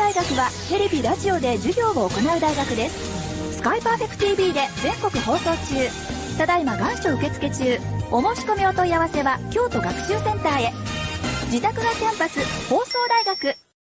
大学はテレビラジオで授業を行う大学です。スカイパーフェクト TV で全国放送中。ただいま願書受付中。お申し込みお問い合わせは京都学習センターへ。自宅がキャンパス放送大学